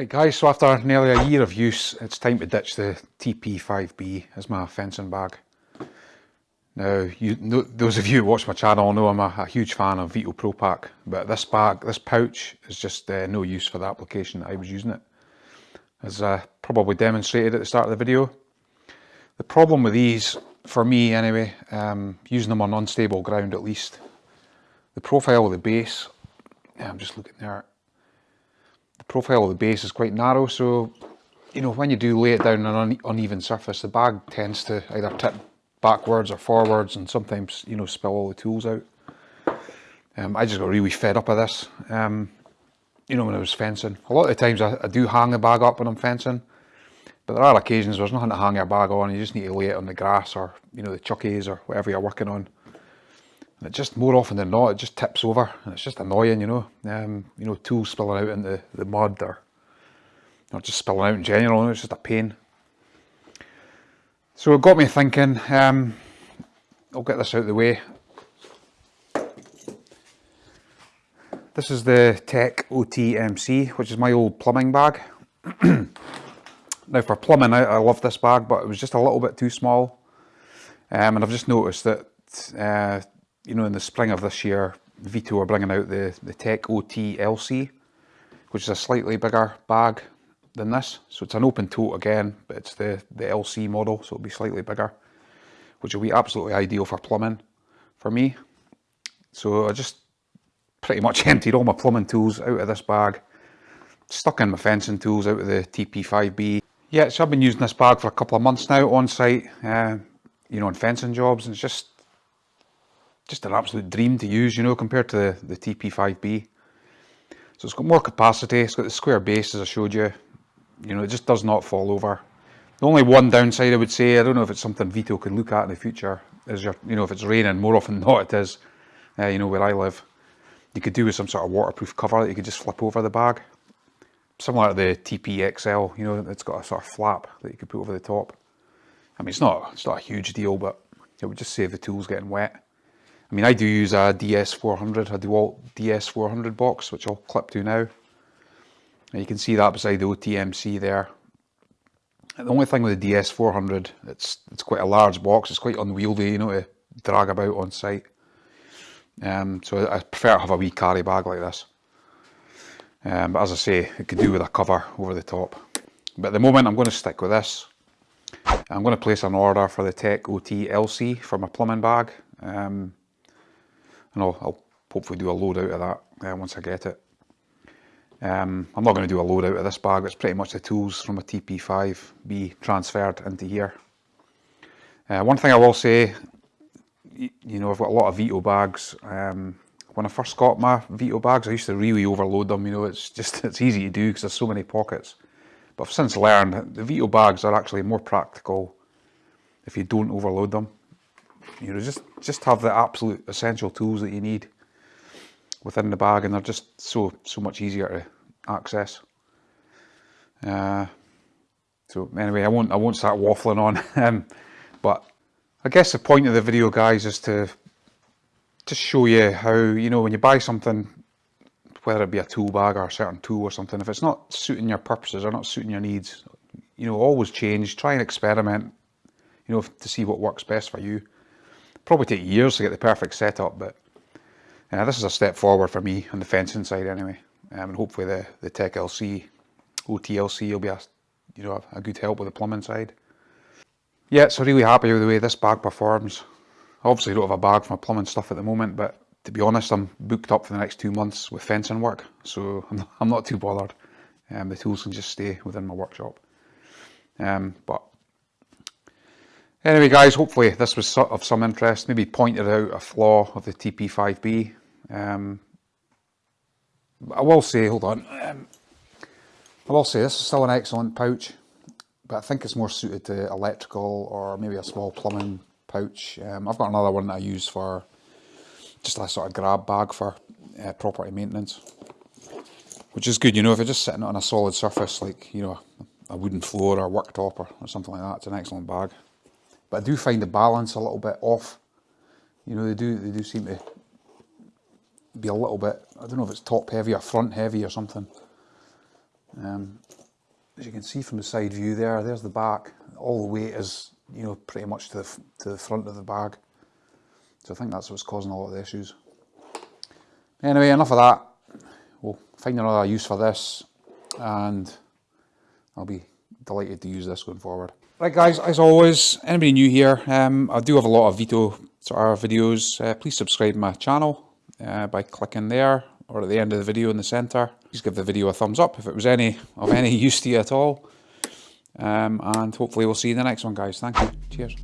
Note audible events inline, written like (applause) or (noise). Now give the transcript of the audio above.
Right guys, so after nearly a year of use, it's time to ditch the TP5B as my fencing bag. Now, you, those of you who watch my channel know I'm a, a huge fan of Veto Pro Pac, but this bag, this pouch is just uh, no use for the application that I was using it. As I probably demonstrated at the start of the video. The problem with these, for me anyway, um, using them on unstable ground at least, the profile of the base, I'm just looking there, the profile of the base is quite narrow so you know when you do lay it down on an uneven surface the bag tends to either tip backwards or forwards and sometimes you know spill all the tools out. Um, I just got really fed up of this um, you know when I was fencing. A lot of the times I, I, do hang the bag up when I'm fencing but there are occasions where there's nothing to hang your bag on you just need to lay it on the grass or you know the chuckies or whatever you're working on. And it just more often than not, it just tips over and it's just annoying, you know. Um, you know, tools spilling out into the mud or, or just spilling out in general, it's just a pain. So it got me thinking, um, I'll get this out of the way. This is the Tech OT-MC, which is my old plumbing bag. (clears throat) now for plumbing, I, I, love this bag, but it was just a little bit too small. Um, and I've just noticed that uh, you know, in the spring of this year, Veto are bringing out the, the Tech OT LC, which is a slightly bigger bag than this. So it's an open tote again, but it's the, the LC model, so it'll be slightly bigger, which will be absolutely ideal for plumbing for me. So I just pretty much (laughs) emptied all my plumbing tools out of this bag, stuck in my fencing tools out of the TP5B. Yeah, so I've been using this bag for a couple of months now on site, uh, you know, on fencing jobs, and it's just just an absolute dream to use, you know, compared to the, the TP5B. So it's got more capacity, it's got the square base as I showed you, you know, it just does not fall over. The only one downside I would say, I don't know if it's something Veto can look at in the future, is your, you know, if it's raining, more often (laughs) than not it is, uh, you know, where I live. You could do with some sort of waterproof cover that you could just flip over the bag. Similar to the TPXL, you know, it's got a sort of flap that you could put over the top. I mean, it's not, it's not a huge deal, but it would just save the tools getting wet. I mean, I do use a DS400, a DeWalt DS400 box, which I'll clip to now. And you can see that beside the OTMC there. And the only thing with the DS400, it's it's quite a large box, it's quite unwieldy, you know, to drag about on site. Um, so I prefer to have a wee carry bag like this. Um, but as I say, it could do with a cover over the top. But at the moment I'm going to stick with this. I'm going to place an order for the Tech OT LC for my plumbing bag. Um, and I'll, I'll hopefully do a load out of that uh, once I get it. Um, I'm not going to do a load out of this bag, it's pretty much the tools from a TP5B transferred into here. Uh, one thing I will say, you know, I've got a lot of Veto bags. Um, when I first got my Veto bags, I used to really overload them, you know, it's just, (laughs) it's easy to do because there's so many pockets. But I've since learned the Veto bags are actually more practical if you don't overload them. You know, just, just have the absolute essential tools that you need within the bag and they're just so, so much easier to access. Uh, so anyway, I won't, I won't start waffling on, (laughs) um, but I guess the point of the video guys is to just show you how, you know, when you buy something, whether it be a tool bag or a certain tool or something, if it's not suiting your purposes or not suiting your needs, you know, always change, try and experiment, you know, to see what works best for you probably take years to get the perfect setup, but uh, this is a step forward for me on the fencing side anyway. Um, and hopefully the, the Tech LC, OTLC will be a, you know, a good help with the plumbing side. Yeah, so really happy with the way this bag performs. Obviously I don't have a bag for my plumbing stuff at the moment, but to be honest, I'm booked up for the next two months with fencing work, so I'm, I'm not too bothered. Um, the tools can just stay within my workshop. Um, but Anyway guys, hopefully this was of some interest, maybe pointed out a flaw of the TP5B. Um, I will say, hold on, um, I will say this is still an excellent pouch, but I think it's more suited to electrical or maybe a small plumbing pouch. Um, I've got another one that I use for just a sort of grab bag for uh, property maintenance, which is good, you know, if you're just sitting on a solid surface like, you know, a wooden floor or a worktop or, or something like that, it's an excellent bag. But I do find the balance a little bit off. You know, they do they do seem to be a little bit, I don't know if it's top heavy or front heavy or something. Um, as you can see from the side view there, there's the back. All the weight is, you know, pretty much to the, to the front of the bag. So I think that's what's causing a lot of the issues. Anyway, enough of that. We'll find another use for this and I'll be delighted to use this going forward. Right guys, as always, anybody new here, um, I do have a lot of Veto sort of videos. Uh, please subscribe my channel uh, by clicking there or at the end of the video in the centre. Please give the video a thumbs up if it was any of any (laughs) use to you at all. Um, and hopefully we'll see you in the next one guys. Thank you. Cheers.